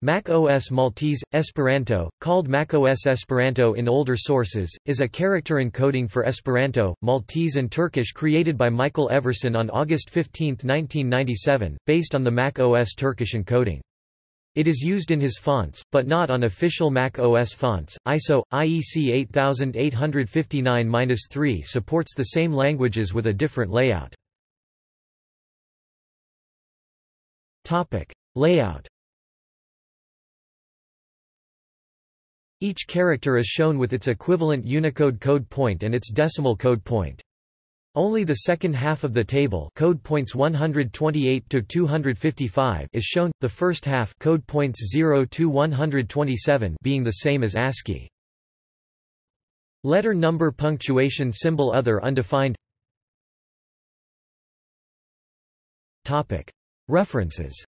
Mac OS Maltese, Esperanto, called Mac OS Esperanto in older sources, is a character encoding for Esperanto, Maltese and Turkish created by Michael Everson on August 15, 1997, based on the Mac OS Turkish encoding. It is used in his fonts, but not on official Mac OS fonts. ISO IEC 8859-3 supports the same languages with a different layout. Layout Each character is shown with its equivalent Unicode code point and its decimal code point. Only the second half of the table code points 128 to 255 is shown, the first half code points 0 to 127 being the same as ASCII. Letter number punctuation symbol other undefined. References